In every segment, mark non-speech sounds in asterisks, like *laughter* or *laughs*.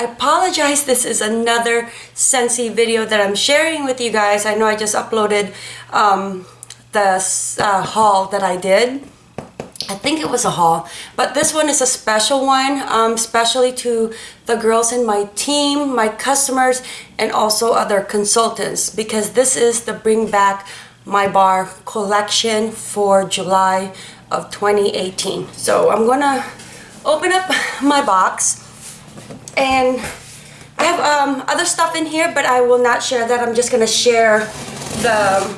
I apologize. This is another Scentsy video that I'm sharing with you guys. I know I just uploaded um, the uh, haul that I did. I think it was a haul, but this one is a special one, um, especially to the girls in my team, my customers, and also other consultants because this is the Bring Back My Bar collection for July of 2018. So I'm gonna open up *laughs* my box and I have um, other stuff in here, but I will not share that. I'm just gonna share the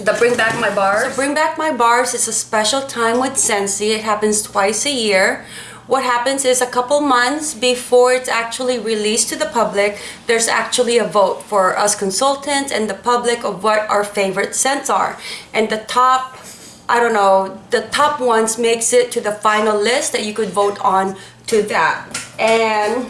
the Bring Back My Bars. So Bring Back My Bars is a special time with Scentsy. It happens twice a year. What happens is a couple months before it's actually released to the public, there's actually a vote for us consultants and the public of what our favorite scents are. And the top, I don't know, the top ones makes it to the final list that you could vote on to that. And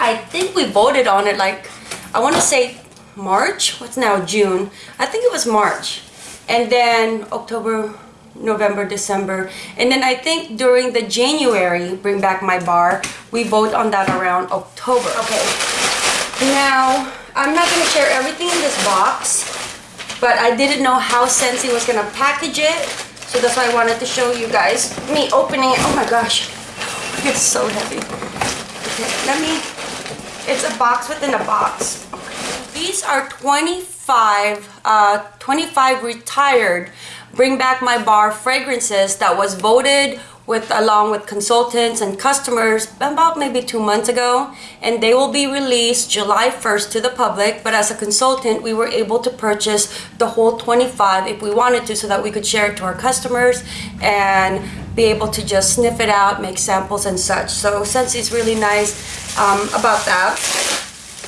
I think we voted on it like, I want to say March, what's now June, I think it was March. And then October, November, December. And then I think during the January, Bring Back My Bar, we vote on that around October. Okay, now I'm not gonna share everything in this box, but I didn't know how Scentsy was gonna package it. So that's why I wanted to show you guys me opening it. Oh my gosh, it's so heavy. Okay, let me, it's a box within a box. These are 25, uh, 25 retired Bring Back My Bar fragrances that was voted with along with consultants and customers about maybe two months ago and they will be released July 1st to the public but as a consultant we were able to purchase the whole 25 if we wanted to so that we could share it to our customers and be able to just sniff it out make samples and such so Scentsy really nice um, about that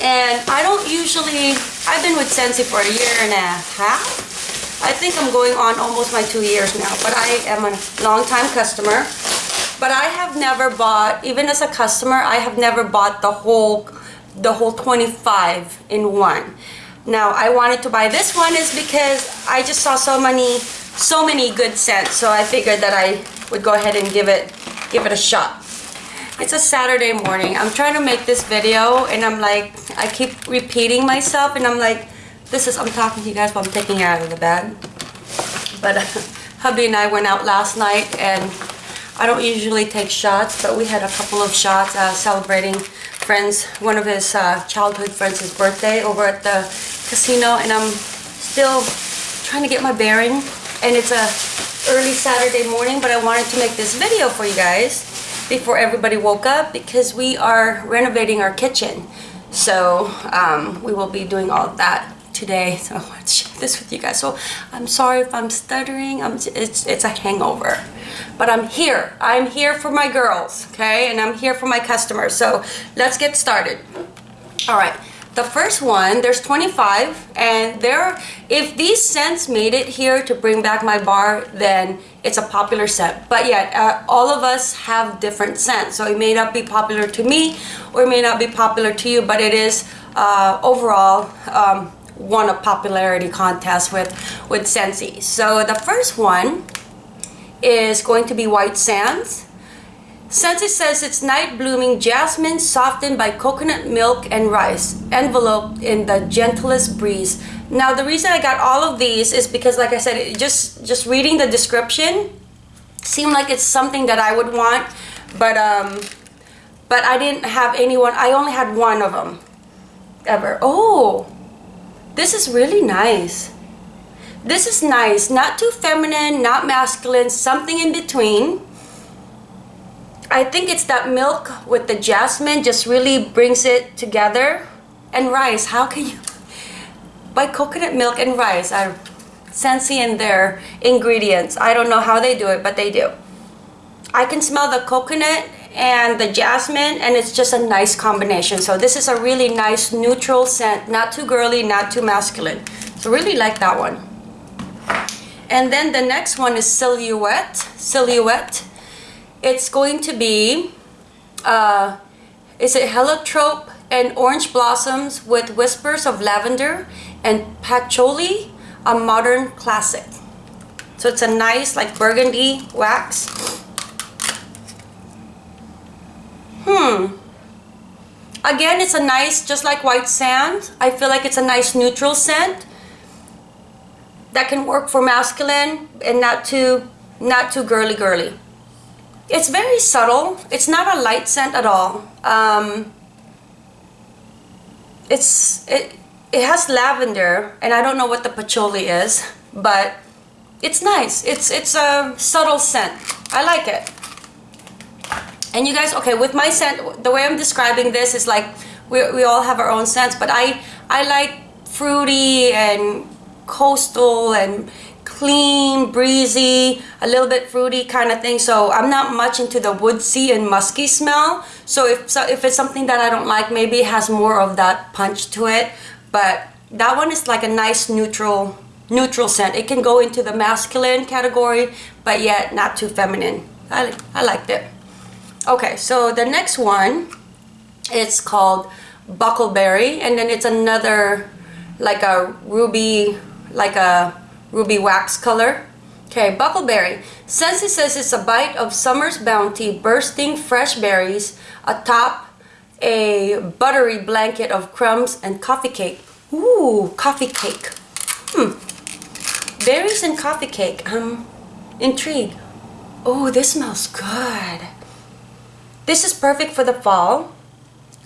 and I don't usually, I've been with Scentsy for a year and a half. I think I'm going on almost my two years now, but I am a long-time customer. But I have never bought, even as a customer, I have never bought the whole, the whole 25 in one. Now, I wanted to buy this one is because I just saw so many, so many good scents. So I figured that I would go ahead and give it, give it a shot. It's a Saturday morning. I'm trying to make this video and I'm like, I keep repeating myself and I'm like, this is, I'm talking to you guys while I'm taking it out of the bed. But *laughs* hubby and I went out last night and I don't usually take shots, but we had a couple of shots uh, celebrating friends, one of his uh, childhood friends' his birthday over at the casino and I'm still trying to get my bearing and it's a early Saturday morning, but I wanted to make this video for you guys before everybody woke up because we are renovating our kitchen. So um, we will be doing all of that today. So I want to share this with you guys. So I'm sorry if I'm stuttering. I'm, it's, it's a hangover. But I'm here. I'm here for my girls, okay? And I'm here for my customers. So let's get started. All right. The first one, there's 25, and there, if these scents made it here to bring back my bar, then it's a popular scent. But yet, uh, all of us have different scents, so it may not be popular to me, or it may not be popular to you, but it is uh, overall um, won a popularity contest with, with Scentsy. So the first one is going to be White Sands. Scentsy says it's night blooming jasmine softened by coconut milk and rice, enveloped in the gentlest breeze. Now the reason I got all of these is because like I said, just, just reading the description seemed like it's something that I would want, but, um, but I didn't have anyone, I only had one of them ever. Oh, this is really nice. This is nice, not too feminine, not masculine, something in between. I think it's that milk with the jasmine just really brings it together. And rice, how can you... By coconut milk and rice are Scentsy in their ingredients. I don't know how they do it, but they do. I can smell the coconut and the jasmine and it's just a nice combination. So this is a really nice neutral scent, not too girly, not too masculine. So really like that one. And then the next one is Silhouette. Silhouette it's going to be, uh, is it heliotrope and orange blossoms with whispers of lavender and patchouli, a modern classic. So it's a nice like burgundy wax. Hmm. Again, it's a nice, just like white sand. I feel like it's a nice neutral scent that can work for masculine and not too, not too girly girly. It's very subtle. It's not a light scent at all. Um, it's it it has lavender and I don't know what the patchouli is, but it's nice. It's it's a subtle scent. I like it. And you guys, okay, with my scent, the way I'm describing this is like we, we all have our own scents, but I I like fruity and coastal and clean, breezy, a little bit fruity kind of thing. So I'm not much into the woodsy and musky smell. So if, so if it's something that I don't like, maybe it has more of that punch to it. But that one is like a nice neutral neutral scent. It can go into the masculine category, but yet not too feminine. I, I liked it. Okay, so the next one, it's called Buckleberry, and then it's another like a ruby, like a ruby wax color. Okay, Buckleberry. Scentsy says it's a bite of summer's bounty, bursting fresh berries atop a buttery blanket of crumbs and coffee cake. Ooh, coffee cake. Hmm. Berries and coffee cake. I'm intrigued. Oh, this smells good. This is perfect for the fall.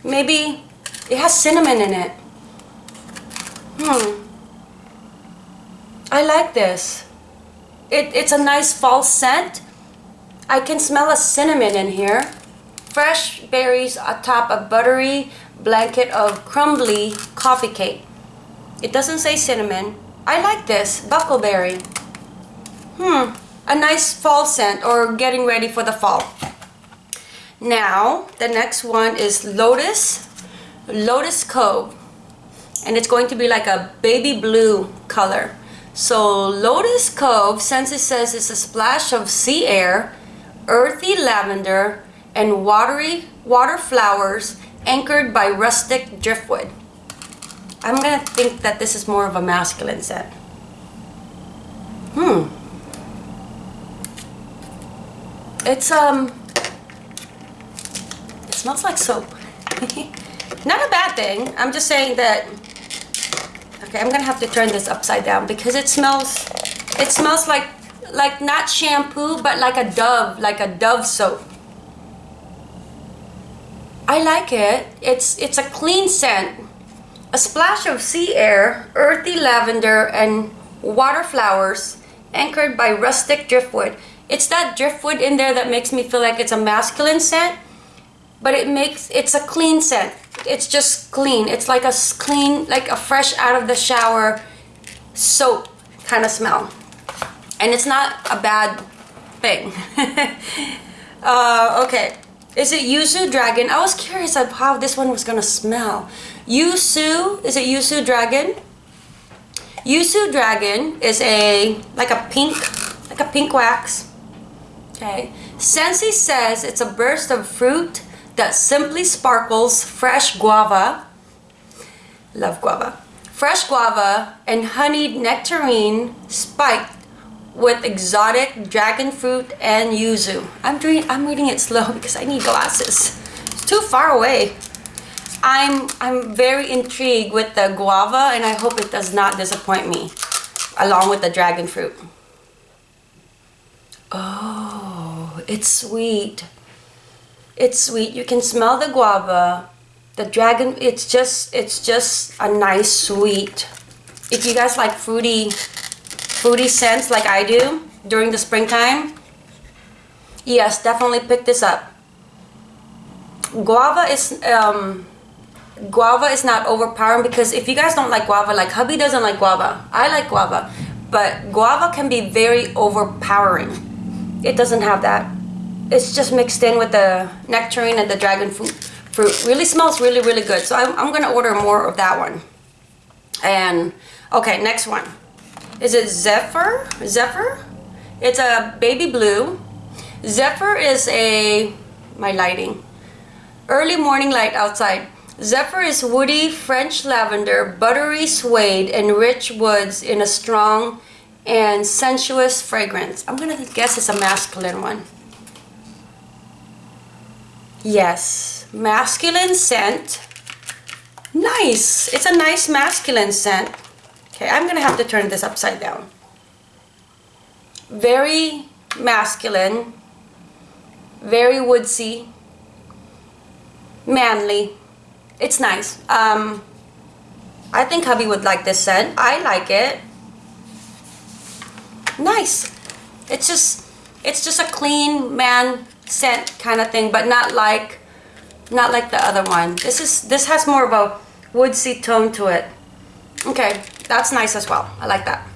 Maybe it has cinnamon in it. Hmm. I like this. It, it's a nice fall scent. I can smell a cinnamon in here. Fresh berries atop a buttery blanket of crumbly coffee cake. It doesn't say cinnamon. I like this, buckleberry. Hmm, a nice fall scent or getting ready for the fall. Now, the next one is Lotus, Lotus Cove. And it's going to be like a baby blue color. So Lotus Cove, Scentsy says it's a splash of sea air, earthy lavender, and watery water flowers anchored by rustic driftwood. I'm gonna think that this is more of a masculine scent. Hmm. It's um it smells like soap. *laughs* Not a bad thing. I'm just saying that Okay, I'm gonna have to turn this upside down because it smells, it smells like, like not shampoo, but like a Dove, like a Dove soap. I like it. It's, it's a clean scent. A splash of sea air, earthy lavender, and water flowers anchored by rustic driftwood. It's that driftwood in there that makes me feel like it's a masculine scent, but it makes, it's a clean scent it's just clean. It's like a clean, like a fresh out of the shower soap kind of smell. And it's not a bad thing. *laughs* uh, okay. Is it Yuzu Dragon? I was curious of how this one was gonna smell. Yuzu, is it Yuzu Dragon? Yuzu Dragon is a, like a pink, like a pink wax. Okay. Scentsy says it's a burst of fruit, that simply sparkles fresh guava, love guava, fresh guava and honeyed nectarine spiked with exotic dragon fruit and yuzu. I'm doing I'm reading it slow *laughs* because I need glasses. It's too far away. I'm I'm very intrigued with the guava and I hope it does not disappoint me along with the dragon fruit. Oh, it's sweet. It's sweet. You can smell the guava. The dragon, it's just, it's just a nice sweet. If you guys like fruity, fruity scents like I do during the springtime, yes, definitely pick this up. Guava is, um, guava is not overpowering because if you guys don't like guava, like hubby doesn't like guava. I like guava, but guava can be very overpowering. It doesn't have that it's just mixed in with the nectarine and the dragon fruit. Fruit really smells really really good. So I'm, I'm gonna order more of that one. And okay, next one. Is it Zephyr? Zephyr? It's a baby blue. Zephyr is a my lighting. Early morning light outside. Zephyr is woody French lavender, buttery suede, and rich woods in a strong and sensuous fragrance. I'm gonna guess it's a masculine one. Yes, masculine scent. Nice. It's a nice masculine scent. Okay, I'm gonna have to turn this upside down. Very masculine, very woodsy, manly. It's nice. Um, I think hubby would like this scent. I like it. Nice. It's just, it's just a clean man scent kind of thing, but not like, not like the other one. This is, this has more of a woodsy tone to it. Okay, that's nice as well. I like that.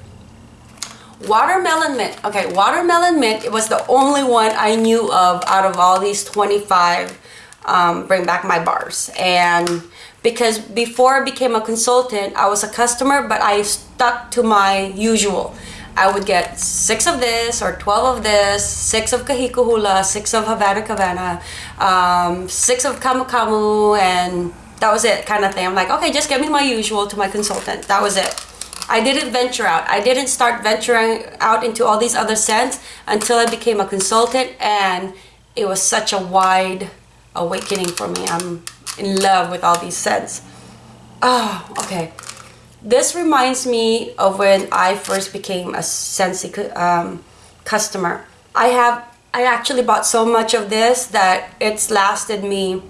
Watermelon mint. Okay, watermelon mint, it was the only one I knew of out of all these 25 um, Bring Back My Bars. And because before I became a consultant, I was a customer, but I stuck to my usual. I would get six of this or 12 of this, six of Kahiko Hula, six of Havana Cabana, um, six of Camu, and that was it kind of thing. I'm like, okay, just give me my usual to my consultant. That was it. I didn't venture out. I didn't start venturing out into all these other scents until I became a consultant and it was such a wide awakening for me. I'm in love with all these scents. Oh, okay. This reminds me of when I first became a Scentsy um, customer. I have, I actually bought so much of this that it's lasted me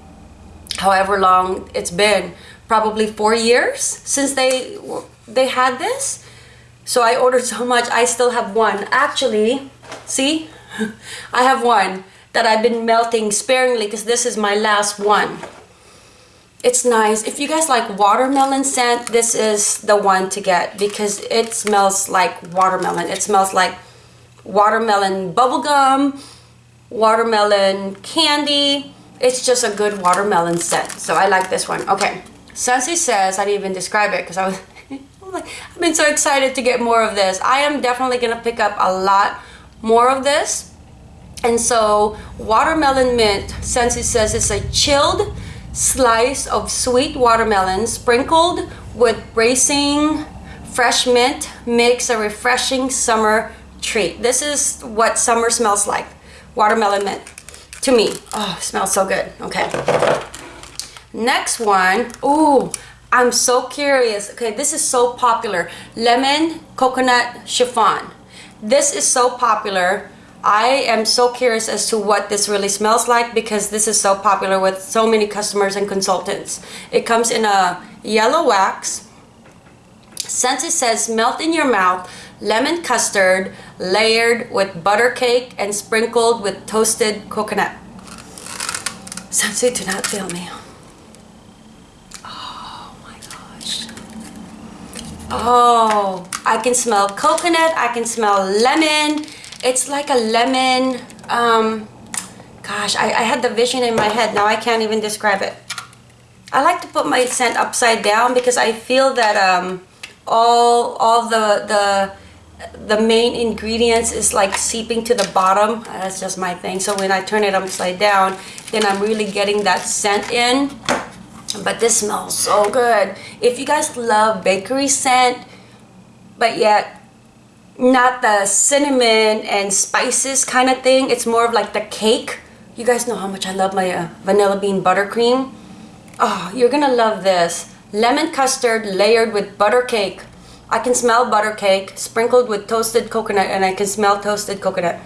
however long it's been, probably four years since they they had this. So I ordered *laughs* so much, I still have one. Actually, see, *laughs* I have one that I've been melting sparingly because this is my last one. It's nice. If you guys like watermelon scent, this is the one to get because it smells like watermelon. It smells like watermelon bubblegum, watermelon candy. It's just a good watermelon scent. So I like this one. Okay. Scentsy says, I didn't even describe it because I was *laughs* like, I've been so excited to get more of this. I am definitely gonna pick up a lot more of this. And so watermelon mint, Scentsy says it's a chilled slice of sweet watermelon sprinkled with bracing fresh mint makes a refreshing summer treat. This is what summer smells like. Watermelon mint to me. Oh, smells so good. Okay. Next one. Ooh, I'm so curious. Okay, this is so popular. Lemon coconut chiffon. This is so popular. I am so curious as to what this really smells like because this is so popular with so many customers and consultants. It comes in a yellow wax. Scentsy says melt in your mouth, lemon custard layered with butter cake and sprinkled with toasted coconut. Scentsy, do not fail me. Oh, my gosh. Oh, I can smell coconut. I can smell lemon. It's like a lemon. Um, gosh, I, I had the vision in my head. Now I can't even describe it. I like to put my scent upside down because I feel that um, all all the the the main ingredients is like seeping to the bottom. That's just my thing. So when I turn it upside down, then I'm really getting that scent in but this smells so good if you guys love bakery scent but yet not the cinnamon and spices kind of thing. It's more of like the cake. You guys know how much I love my uh, vanilla bean buttercream. Oh you're gonna love this. Lemon custard layered with butter cake I can smell butter cake sprinkled with toasted coconut and I can smell toasted coconut.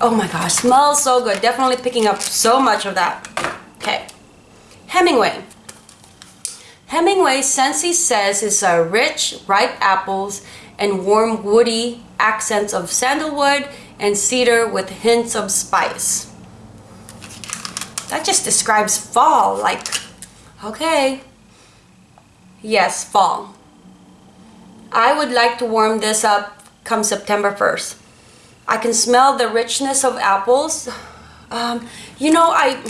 Oh my gosh smells so good. Definitely picking up so much of that. Okay. Hemingway Hemingway Scentsy says it's a rich, ripe apples and warm woody accents of sandalwood and cedar with hints of spice. That just describes fall, like, okay. Yes, fall. I would like to warm this up come September 1st. I can smell the richness of apples. Um, you know, I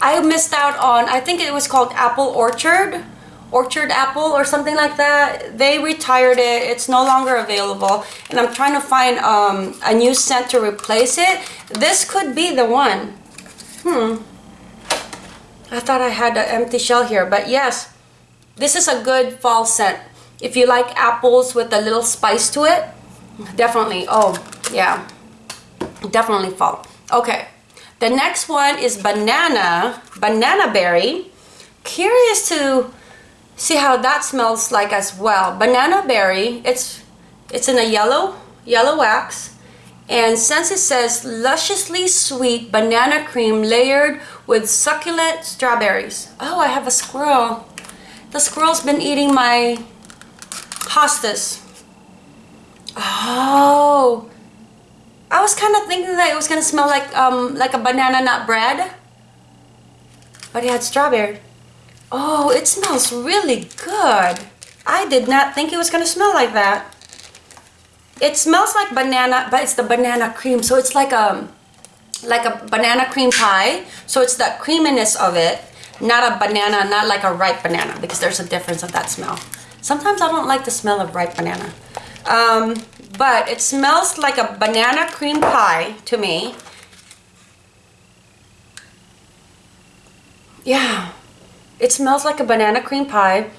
I missed out on, I think it was called Apple Orchard Orchard Apple or something like that. They retired it. It's no longer available. And I'm trying to find um, a new scent to replace it. This could be the one. Hmm. I thought I had an empty shell here. But yes, this is a good fall scent. If you like apples with a little spice to it, definitely. Oh, yeah. Definitely fall. Okay. The next one is banana, banana berry. Curious to see how that smells like as well. Banana berry, it's it's in a yellow, yellow wax. And Scentsy says lusciously sweet banana cream layered with succulent strawberries. Oh, I have a squirrel. The squirrel's been eating my hostas. Oh, I was kind of thinking that it was gonna smell like um like a banana nut bread, but it had strawberry. Oh, it smells really good. I did not think it was gonna smell like that. It smells like banana, but it's the banana cream, so it's like a like a banana cream pie. So it's the creaminess of it, not a banana, not like a ripe banana, because there's a difference of that smell. Sometimes I don't like the smell of ripe banana. Um, but it smells like a banana cream pie to me. Yeah, it smells like a banana cream pie.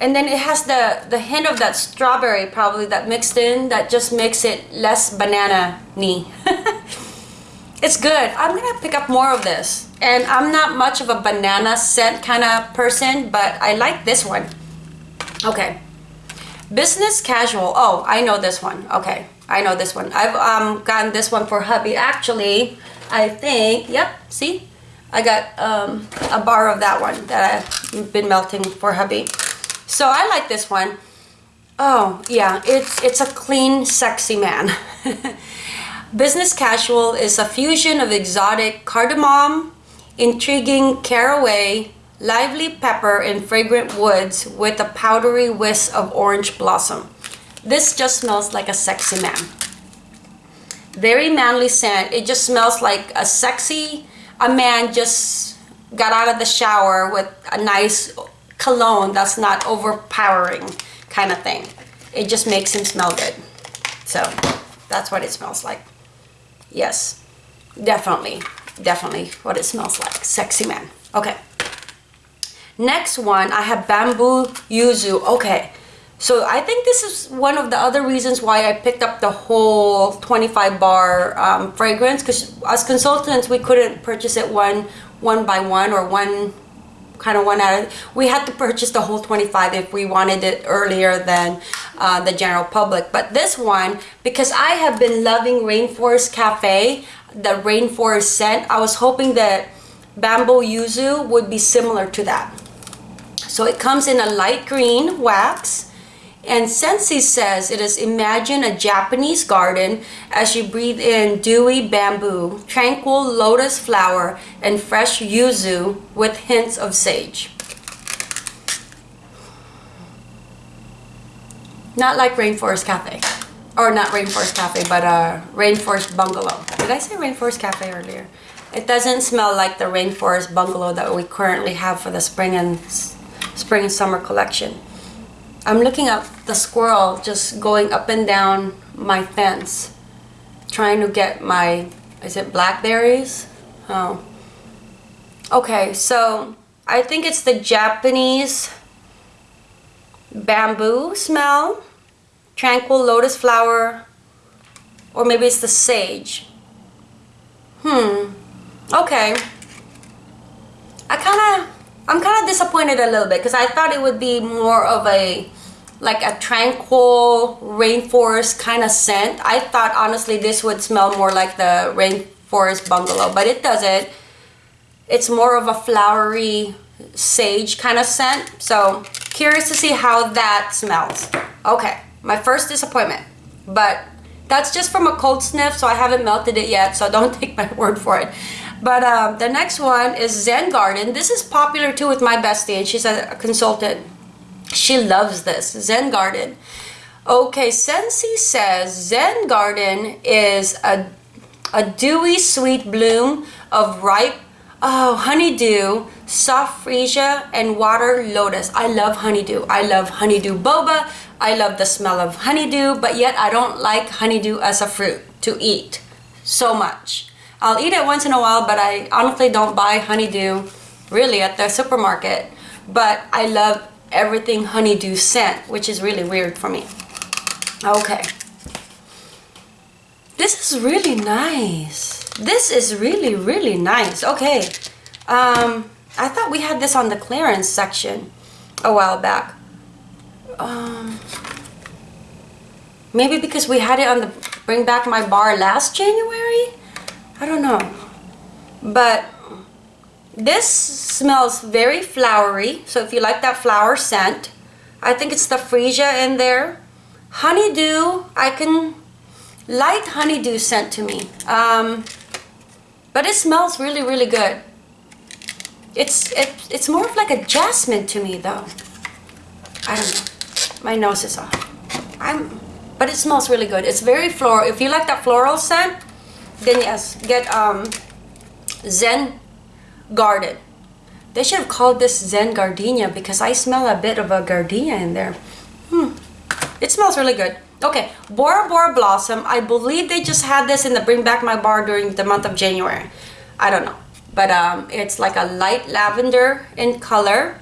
And then it has the, the hint of that strawberry probably that mixed in that just makes it less banana-y. *laughs* it's good. I'm gonna pick up more of this. And I'm not much of a banana scent kind of person, but I like this one. Okay. Business casual. Oh, I know this one. Okay. I know this one. I've um, gotten this one for hubby. Actually, I think, yep, see? I got um, a bar of that one that I've been melting for hubby. So I like this one. Oh, yeah, it's, it's a clean, sexy man. *laughs* Business casual is a fusion of exotic cardamom, intriguing caraway, lively pepper and fragrant woods with a powdery whisk of orange blossom. This just smells like a sexy man. Very manly scent. It just smells like a sexy, a man just got out of the shower with a nice cologne that's not overpowering kind of thing. It just makes him smell good. So that's what it smells like. Yes, definitely, definitely what it smells like. Sexy man. Okay. Next one, I have Bamboo Yuzu. Okay, so I think this is one of the other reasons why I picked up the whole 25 bar um, fragrance because as consultants, we couldn't purchase it one one by one or one kind of one at we had to purchase the whole 25 if we wanted it earlier than uh, the general public but this one because I have been loving Rainforest Cafe the Rainforest scent I was hoping that Bamboo Yuzu would be similar to that so it comes in a light green wax. And Scentsy says it is imagine a Japanese garden as you breathe in dewy bamboo, tranquil lotus flower, and fresh yuzu with hints of sage. Not like Rainforest Cafe. Or not Rainforest Cafe, but uh, Rainforest Bungalow. Did I say Rainforest Cafe earlier? It doesn't smell like the Rainforest Bungalow that we currently have for the spring and spring and summer collection. I'm looking at the squirrel just going up and down my fence trying to get my, is it blackberries? Oh. Okay, so I think it's the Japanese bamboo smell, tranquil lotus flower, or maybe it's the sage. Hmm, okay. I kind of I'm kind of disappointed a little bit because I thought it would be more of a like a tranquil rainforest kind of scent. I thought honestly this would smell more like the rainforest bungalow, but it doesn't. It's more of a flowery sage kind of scent. So curious to see how that smells. Okay, my first disappointment, but that's just from a cold sniff, so I haven't melted it yet, so don't *laughs* take my word for it. But um, the next one is Zen Garden. This is popular too with my bestie and she's a, consultant. She loves this, Zen Garden. Okay, Scentsy says Zen Garden is a, a dewy sweet bloom of ripe oh, honeydew, soft freesia, and water lotus. I love honeydew. I love honeydew boba. I love the smell of honeydew, but yet I don't like honeydew as a fruit to eat so much. I'll eat it once in a while, but I honestly don't buy honeydew really at the supermarket. But I love everything honeydew scent, which is really weird for me. Okay. This is really nice. This is really, really nice. Okay. Um, I thought we had this on the clearance section. a while back. Um, maybe because we had it on the Bring Back My Bar last January? I don't know. But this smells very flowery. So if you like that flower scent, I think it's the freesia in there. Honeydew, I can light honeydew scent to me. Um, but it smells really, really good. It's it, it's more of like a jasmine to me though. I don't know. My nose is off. I'm but it smells really good. It's very floral. If you like that floral scent, then yes, get um Zen Garden. They should have called this Zen Gardenia because I smell a bit of a gardenia in there. Hmm. It smells really good. Okay, Bora Bora Blossom. I believe they just had this in the Bring Back My Bar during the month of January. I don't know. But um, it's like a light lavender in color.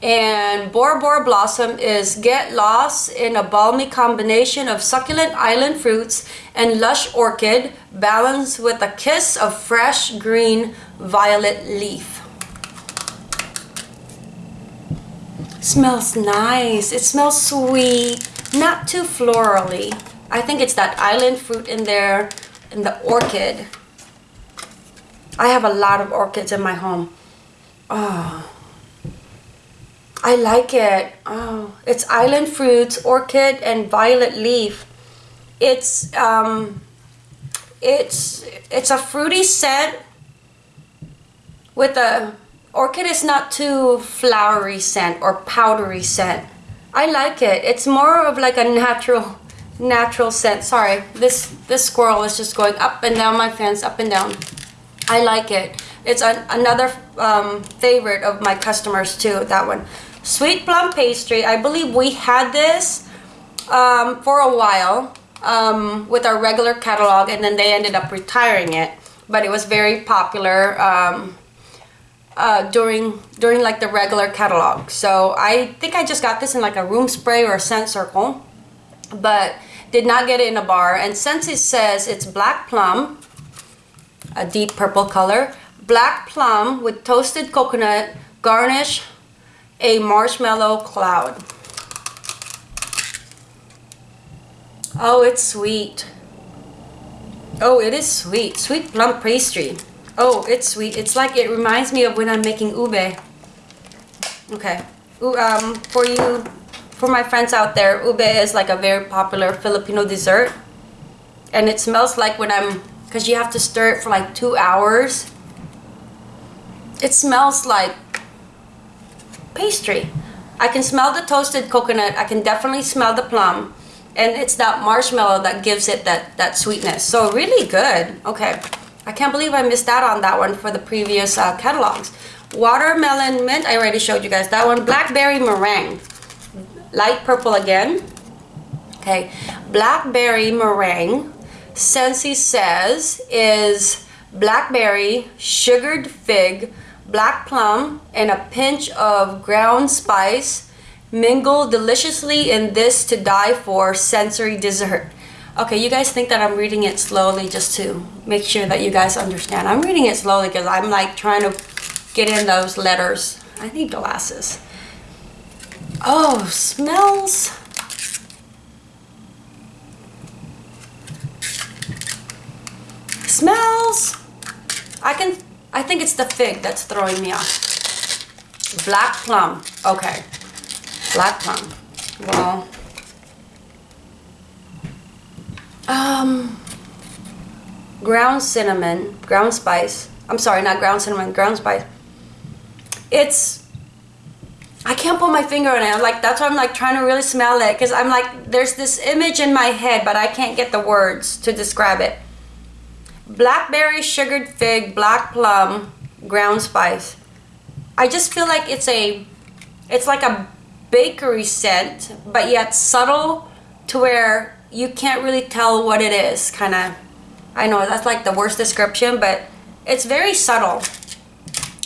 And Bora Bora Blossom is get lost in a balmy combination of succulent island fruits and lush orchid balanced with a kiss of fresh green violet leaf. Smells nice. It smells sweet. Not too florally. I think it's that island fruit in there and the orchid. I have a lot of orchids in my home. Oh. I like it. Oh, it's island fruits, orchid, and violet leaf. It's um, it's it's a fruity scent with a orchid is not too flowery scent or powdery scent. I like it. It's more of like a natural natural scent. Sorry, this this squirrel is just going up and down my fence, up and down. I like it. It's an, another um, favorite of my customers too, that one. Sweet plum pastry. I believe we had this um, for a while um, with our regular catalog and then they ended up retiring it. But it was very popular um, uh, during during like the regular catalog. So I think I just got this in like a room spray or a scent circle. But did not get it in a bar. And Scentsy says it's black plum, a deep purple color, black plum with toasted coconut garnish a marshmallow cloud. Oh, it's sweet. Oh, it is sweet. Sweet plum pastry. Oh, it's sweet. It's like it reminds me of when I'm making ube. Okay. Um, for you, for my friends out there, ube is like a very popular Filipino dessert. And it smells like when I'm, because you have to stir it for like two hours. It smells like pastry. I can smell the toasted coconut. I can definitely smell the plum. And it's that marshmallow that gives it that, that sweetness. So really good. Okay. I can't believe I missed out on that one for the previous uh, catalogs. Watermelon mint. I already showed you guys that one. Blackberry meringue. Light purple again. Okay. Blackberry meringue. Scentsy says is blackberry, sugared fig, black plum, and a pinch of ground spice mingle deliciously in this to die for sensory dessert. Okay, you guys think that I'm reading it slowly just to make sure that you guys understand. I'm reading it slowly because I'm like trying to get in those letters. I need glasses. Oh, smells. Smells. I can I think it's the fig that's throwing me off. Black plum. Okay. Black plum. Well. Um. Ground cinnamon. Ground spice. I'm sorry, not ground cinnamon. Ground spice. It's. I can't put my finger on it. I'm like, that's why I'm like trying to really smell it. Because I'm like, there's this image in my head, but I can't get the words to describe it blackberry sugared fig black plum ground spice. I just feel like it's a it's like a bakery scent but yet subtle to where you can't really tell what it is kind of i know that's like the worst description but it's very subtle.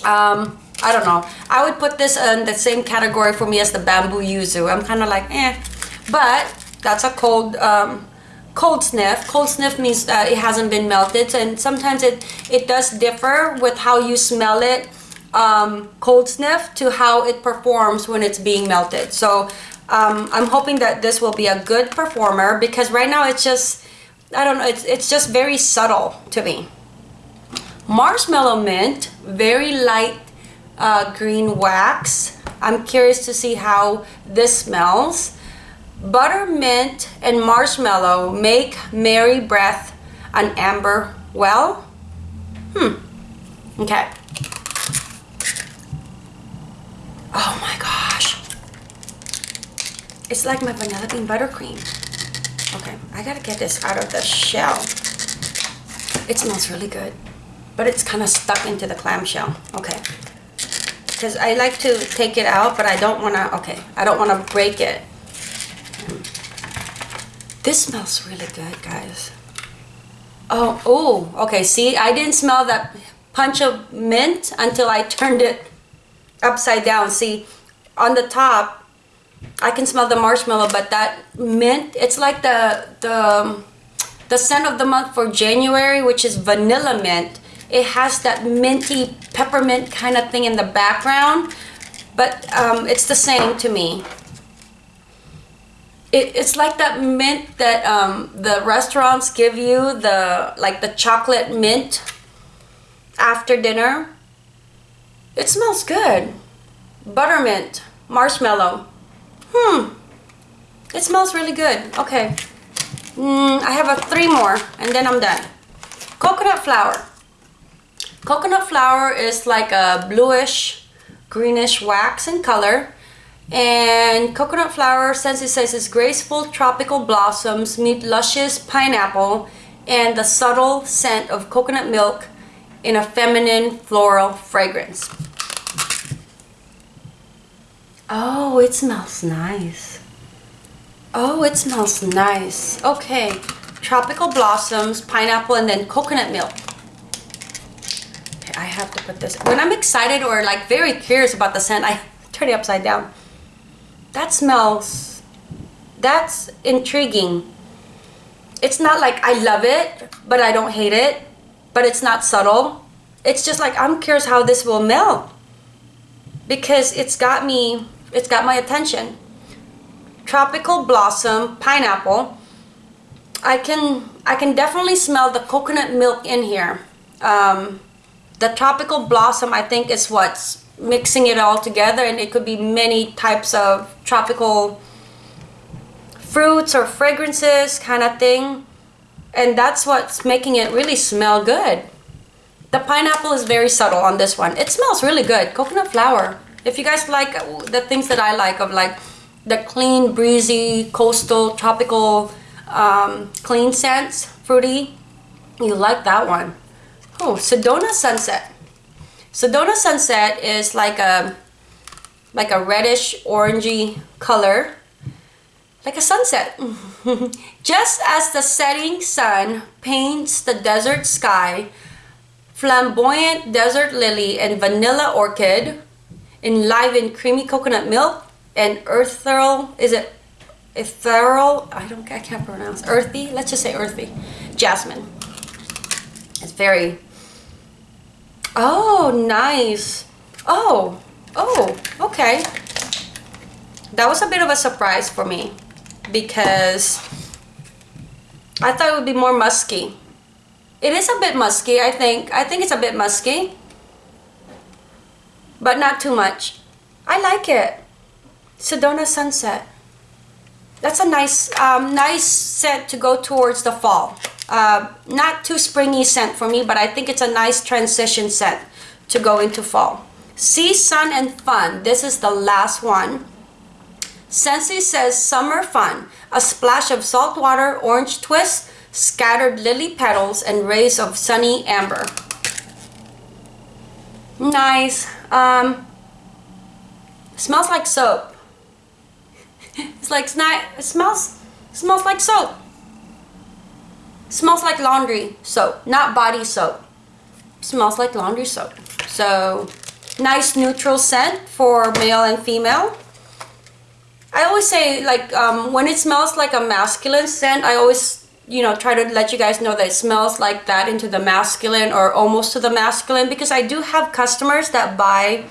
Um i don't know. I would put this in the same category for me as the bamboo yuzu. I'm kind of like eh. But that's a cold um cold sniff. Cold sniff means that it hasn't been melted and sometimes it, it does differ with how you smell it um, cold sniff to how it performs when it's being melted. So um, I'm hoping that this will be a good performer because right now it's just, I don't know, it's, it's just very subtle to me. Marshmallow mint, very light uh, green wax. I'm curious to see how this smells. Buttermint and marshmallow make merry breath an amber well. Hmm. Okay. Oh my gosh. It's like my vanilla bean buttercream. Okay, I gotta get this out of the shell. It smells really good, but it's kind of stuck into the clamshell. Okay. Because I like to take it out, but I don't want to, okay, I don't want to break it. This smells really good, guys. Oh, oh, okay, see, I didn't smell that punch of mint until I turned it upside down. See, on the top, I can smell the marshmallow, but that mint, it's like the, the, the scent of the month for January, which is vanilla mint. It has that minty peppermint kind of thing in the background, but um, it's the same to me. It, it's like that mint that um, the restaurants give you, the like the chocolate mint after dinner. It smells good. Buttermint, marshmallow. Hmm. It smells really good. Okay. Mm, I have a three more and then I'm done. Coconut flower. Coconut flower is like a bluish, greenish wax in color. And coconut flower, it's graceful tropical blossoms meet luscious pineapple and the subtle scent of coconut milk in a feminine floral fragrance. Oh, it smells nice. Oh, it smells nice. Okay, tropical blossoms, pineapple, and then coconut milk. Okay, I have to put this. When I'm excited or like very curious about the scent, I *laughs* turn it upside down that smells, that's intriguing. It's not like I love it, but I don't hate it, but it's not subtle. It's just like, I'm curious how this will melt because it's got me, it's got my attention. Tropical Blossom Pineapple. I can, I can definitely smell the coconut milk in here. Um, the Tropical Blossom, I think is what's mixing it all together and it could be many types of tropical fruits or fragrances kind of thing. And that's what's making it really smell good. The pineapple is very subtle on this one. It smells really good. Coconut flower. If you guys like the things that I like of like the clean breezy coastal tropical um, clean scents fruity you like that one. Oh Sedona Sunset Sedona Sunset is like a like a reddish orangey color like a sunset. *laughs* Just as the setting sun paints the desert sky flamboyant desert lily and vanilla orchid enliven creamy coconut milk and ethereal is it ethereal? I don't I can't pronounce earthy? Let's just say earthy. Jasmine. It's very Oh, nice. Oh, oh, okay. That was a bit of a surprise for me because I thought it would be more musky. It is a bit musky, I think. I think it's a bit musky. But not too much. I like it. Sedona Sunset. That's a nice, um, nice scent to go towards the fall. Uh, not too springy scent for me, but I think it's a nice transition scent to go into fall. Sea, Sun, and Fun. This is the last one. Scentsy says summer fun. A splash of salt water, orange twist, scattered lily petals, and rays of sunny amber. Nice. Um, smells like soap. It's like it smells smells like soap. Smells like laundry soap, not body soap. Smells like laundry soap. So, nice neutral scent for male and female. I always say like um, when it smells like a masculine scent, I always you know try to let you guys know that it smells like that into the masculine or almost to the masculine because I do have customers that buy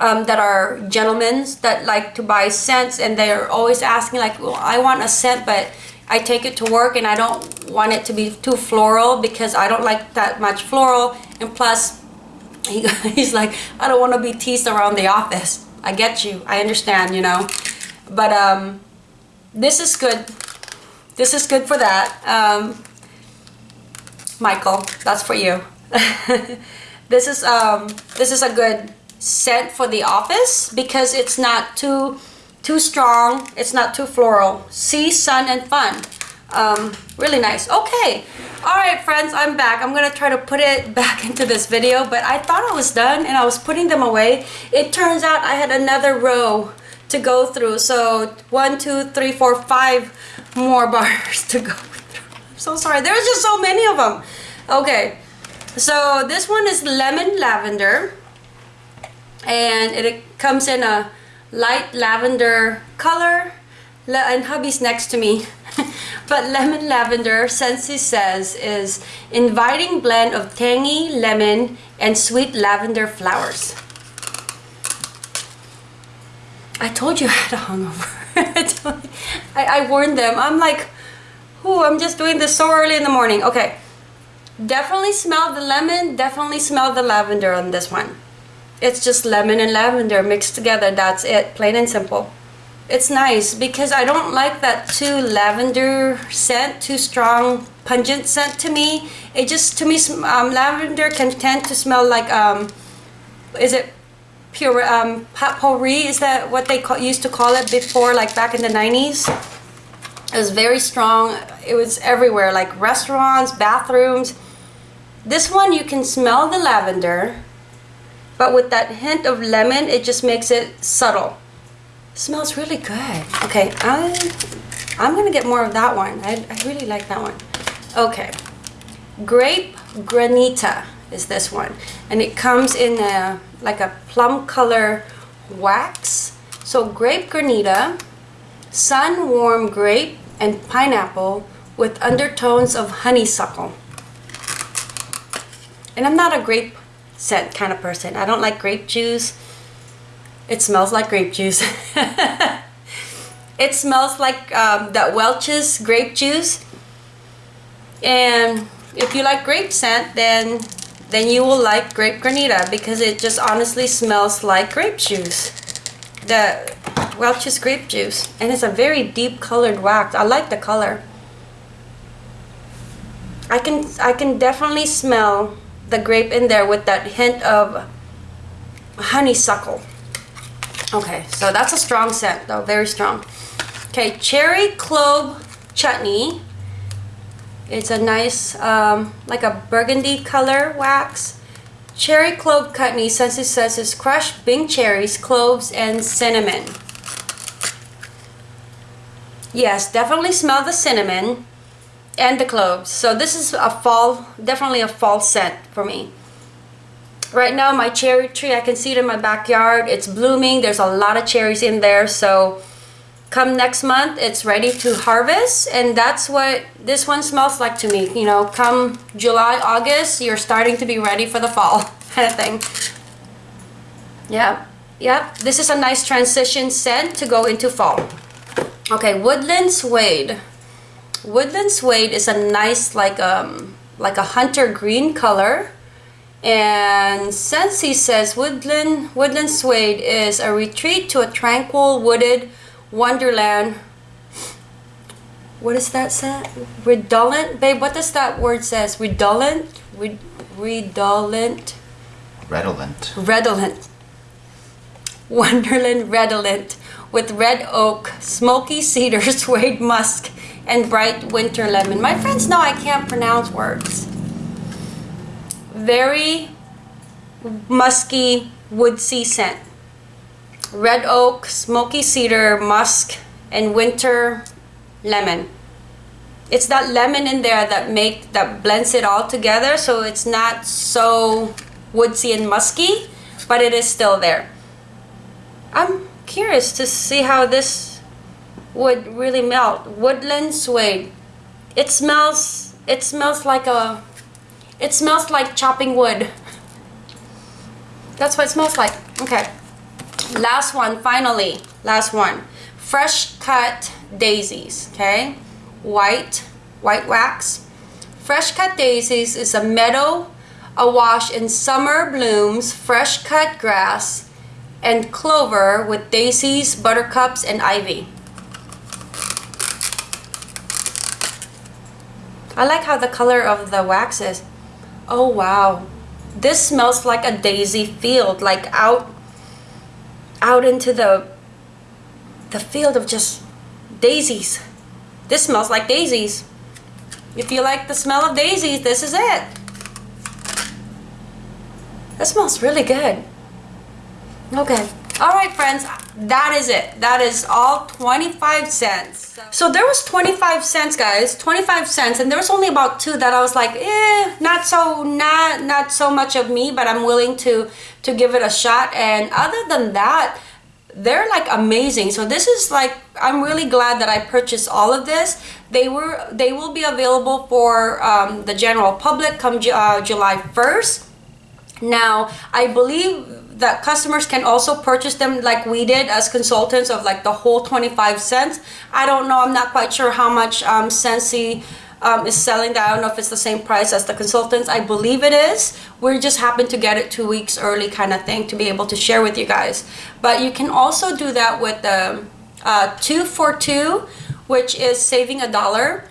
um, that are gentlemen that like to buy scents and they're always asking like well I want a scent but I take it to work and I don't want it to be too floral because I don't like that much floral. And plus he, *laughs* he's like I don't want to be teased around the office. I get you. I understand you know. But um this is good. This is good for that. Um Michael that's for you. *laughs* This is um this is a good scent for the office because it's not too too strong it's not too floral. See sun and fun. Um, really nice. Okay. All right friends i'm back. I'm gonna try to put it *laughs* back into this video but i thought i was done and i was putting them away. It turns out i had another row to go through so one two three four five more *laughs* bars to go through. I'm so sorry. There's just so many of them okay. So this one is lemon lavender and it comes in a light lavender color. And hubby's next to me. *laughs* But lemon lavender Scentsy says is inviting blend of tangy lemon and sweet lavender flowers. I told you I had a hungover. *laughs* I, I warned them. I'm like oh I'm just doing this so early in the morning. Okay. Definitely smell the lemon definitely smell the lavender on this one it's just lemon and lavender mixed together. That's it plain and simple. It's nice because I don't like that too lavender scent too strong pungent scent to me. It just to me um, lavender can tend to smell like um is it pure um potpourri is that what they call, used to call it before like back in the 90s it was very strong. It was everywhere like restaurants bathrooms. This one you can smell the lavender but with that hint of lemon it just makes it subtle. It smells really good. Okay I'm, I'm gonna get more of that one. I, I really like that one. Okay grape granita is this one. And it comes in a like a plum color wax. So grape granita sun warm grape and pineapple with undertones of honeysuckle. And I'm not a grape scent kind of person. I don't like grape juice. It smells like grape juice. *laughs* it smells like um, that Welch's grape juice. And if you like grape scent, then then you will like grape granita because it just honestly smells like grape juice. The Welch's grape juice. And it's a very deep colored wax. I like the color. I can I can definitely smell the grape in there with that hint of honeysuckle. Okay, so that's a strong scent though, very strong. Okay, cherry clove chutney. It's a nice, um, like a burgundy color wax. Cherry clove chutney, Scentsy says it's crushed Bing cherries, cloves, and cinnamon. Yes, definitely smell the cinnamon and the cloves. So this is a fall, definitely a fall scent for me. Right now my cherry tree, I can see it in my backyard. It's blooming. There's a lot of cherries in there. So come next month, it's ready to harvest. And that's what this one smells like to me. You know, come July, August, you're starting to be ready for the fall *laughs* kind of thing. Yeah, yeah. This is a nice transition scent to go into fall. Okay, Woodland Suede. Woodland Suede is a nice like um like a hunter green color. And Scentsy says woodland woodland suede is a retreat to a tranquil wooded wonderland. What is that say? Redolent? Babe, what does that word says? Redolent? Red redolent? Redolent. Redolent. Wonderland redolent with red oak, smoky cedar, *laughs* suede musk, and bright winter lemon. My friends know I can't pronounce words. Very musky woodsy scent. Red oak, smoky cedar, musk, and winter lemon. It's that lemon in there that make that blends it all together so it's not so woodsy and musky, but it is still there. I'm curious to see how this would really melt. Woodland suede. It smells, it smells like a, it smells like chopping wood. That's what it smells like. Okay. Last one, finally. Last one. Fresh cut daisies, okay? White, white wax. Fresh cut daisies is a meadow awash in summer blooms, fresh cut grass, and clover with daisies, buttercups, and ivy. I like how the color of the wax is. Oh wow. This smells like a daisy field, like out out into the the field of just daisies. This smells like daisies. If you like the smell of daisies, this is it. That smells really good. Okay. All right, friends, that is it. That is all 25 scents. So there was 25 scents, guys, 25 scents, and there was only about two that I was like, eh, not so, not, not so much of me, but I'm willing to, to give it a shot. And other than that, they're like amazing so this is like i'm really glad that i purchased all of this they were they will be available for um, the general public come uh, july 1st now i believe that customers can also purchase them like we did as consultants of like the whole 25 scents. I don't know, I'm not quite sure how much um, um, is selling that. I don't know if it's the same price as the consultants. I believe it is. We just happen to get it two weeks early kind of thing to be able to share with you guys. But you can also do that with the uh, two for two, which is saving a dollar.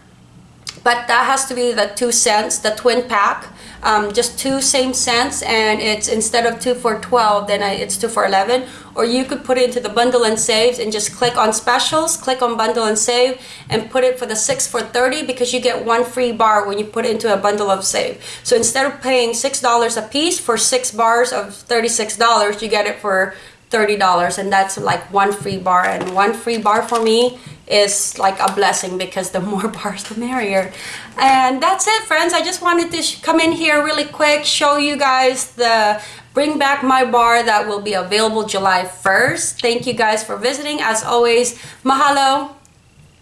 But that has to be the two scents, the twin pack. Um, just two same scents and it's instead of two for 12 then I, it's two for 11 or you could put it into the bundle and saves and just click on specials click on bundle and save and put it for the six for 30 because you get one free bar when you put it into a bundle of save. So instead of paying six dollars a piece for six bars of 36 dollars you get it for $30 and that's like one free bar. And one free bar for me is like a blessing because the more *laughs* bars the merrier. And that's it friends. I just wanted to come in here really quick show you guys the bring back my bar that will be available July 1st thank you guys for visiting. As always mahalo